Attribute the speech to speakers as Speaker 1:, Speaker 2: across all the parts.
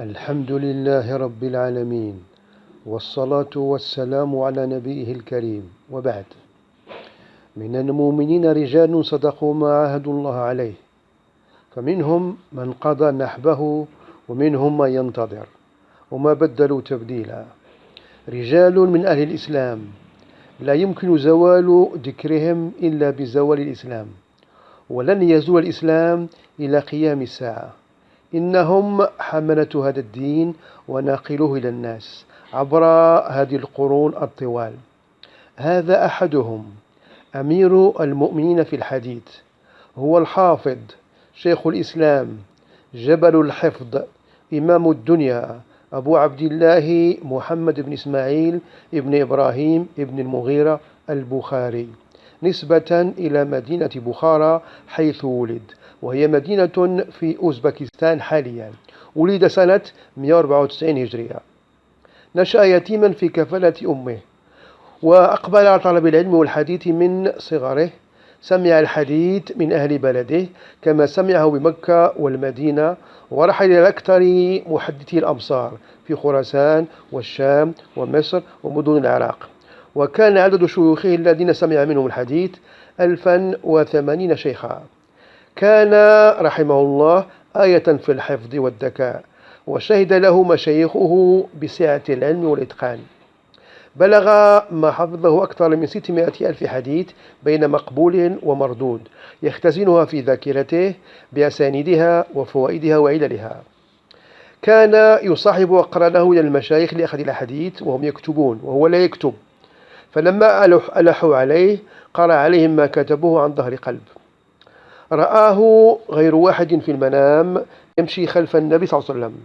Speaker 1: الحمد لله رب العالمين والصلاة والسلام على نبيه الكريم. وبعد من المؤمنين رجال صدقوا ما عاهدوا الله عليه فمنهم من قضى نحبه ومنهم من ينتظر وما بدلوا تبديلا. رجال من أهل الإسلام لا يمكن زوال ذكرهم إلا بزوال الإسلام ولن يزول الإسلام إلى قيام الساعة. إنهم حملة هذا الدين وناقلوه إلى الناس عبر هذه القرون الطوال. هذا أحدهم أمير المؤمنين في الحديث هو الحافظ شيخ الإسلام جبل الحفظ إمام الدنيا أبو عبد الله محمد بن إسماعيل ابن إبراهيم ابن المغيرة البخاري نسبة إلى مدينة بخارى حيث ولد. وهي مدينة في أوزبكستان حاليا. ولد سنة 194 هجرية. نشأ يتيما في كفالة أمه. وأقبل على طلب العلم والحديث من صغره. سمع الحديث من أهل بلده كما سمعه بمكة والمدينة ورحل إلى أكثر محدثي الأمصار في خراسان والشام ومصر ومدن العراق. وكان عدد شيوخه الذين سمع منهم الحديث ألفا وثمانين شيخا. كان رحمه الله آية في الحفظ والذكاء وشهد له مشايخه بسعة العلم والإتقان. بلغ ما حفظه أكثر من 600 ألف حديث بين مقبول ومردود يختزنها في ذاكرته بأسانيدها وفوائدها وعللها. كان يصاحب أقرانه إلى المشايخ لأخذ الحديث وهم يكتبون وهو لا يكتب. فلما ألحوا عليه قرأ عليهم ما كتبوه عن ظهر قلب. رآه غير واحد في المنام يمشي خلف النبي صلى الله عليه وسلم.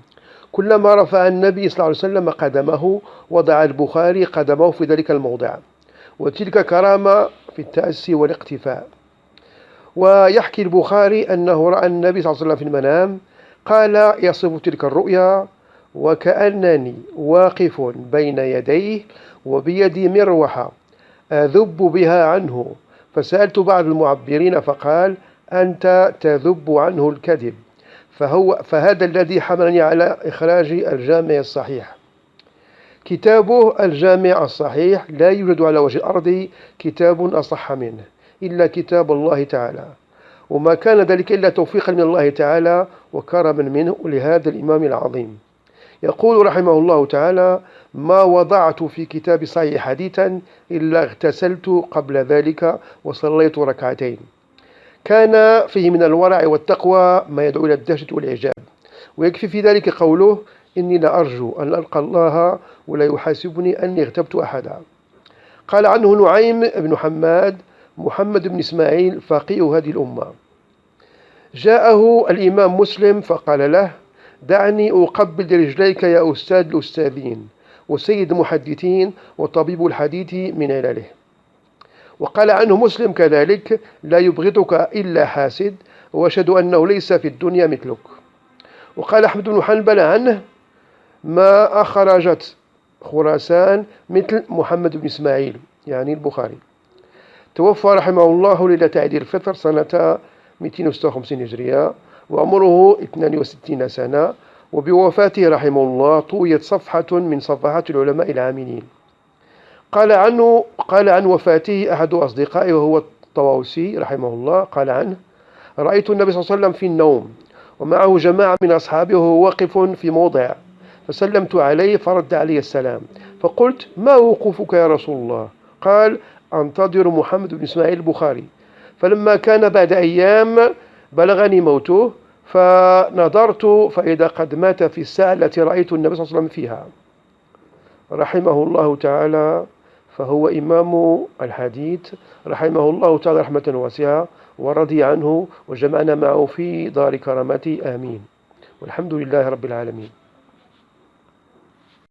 Speaker 1: كلما رفع النبي صلى الله عليه وسلم قدمه وضع البخاري قدمه في ذلك الموضع. وتلك كرامة في التأسي والاقتفاء. ويحكي البخاري أنه رأى النبي صلى الله عليه وسلم في المنام قال يصف تلك الرؤيا وكأنني واقف بين يديه وبيدي مروحة أذب بها عنه. فسألت بعض المعبرين فقال أنت تذب عنه الكذب. فهو فهذا الذي حملني على إخراج الجامع الصحيح. كتابه الجامع الصحيح لا يوجد على وجه الأرض كتاب أصح منه إلا كتاب الله تعالى. وما كان ذلك إلا توفيقا من الله تعالى وكرما منه لهذا الإمام العظيم. يقول رحمه الله تعالى ما وضعت في كتاب صحيح حديثا إلا اغتسلت قبل ذلك وصليت ركعتين كان فيه من الورع والتقوى ما يدعو إلى الدهشة والإعجاب. ويكفي في ذلك قوله إني لأرجو أن ألقى الله ولا يحاسبني أني اغتبت أحدا. قال عنه نعيم بن حماد محمد بن إسماعيل فقيه هذه الأمة. جاءه الإمام مسلم فقال له دعني أقبل رجليك يا أستاذ الأستاذين وسيد المحدثين وطبيب الحديث من علله. وقال عنه مسلم كذلك لا يبغضك إلا حاسد وأشهد أنه ليس في الدنيا مثلك. وقال أحمد بن حنبل عنه ما أخرجت خراسان مثل محمد بن إسماعيل. يعني البخاري. توفى رحمه الله ليلة عيد الفطر سنة 256 هجرية وعمره 62 سنة وبوفاته رحمه الله طويت صفحة من صفحات العلماء العاملين. قال عنه قال عن وفاته أحد أصدقائه وهو الطواوسي رحمه الله قال عنه رأيت النبي صلى الله عليه وسلم في النوم ومعه جماعة من أصحابه وهو واقف في موضع فسلمت عليه فرد علي السلام فقلت ما وقوفك يا رسول الله؟ قال أنتظر محمد بن إسماعيل البخاري. فلما كان بعد أيام بلغني موته فنظرت فإذا قد مات في الساعة التي رأيت النبي صلى الله عليه وسلم فيها. رحمه الله تعالى. فهو إمام الحديث رحمه الله تعالى رحمة واسعة ورضي عنه وجمعنا معه في دار كرامته. آمين. والحمد لله رب العالمين.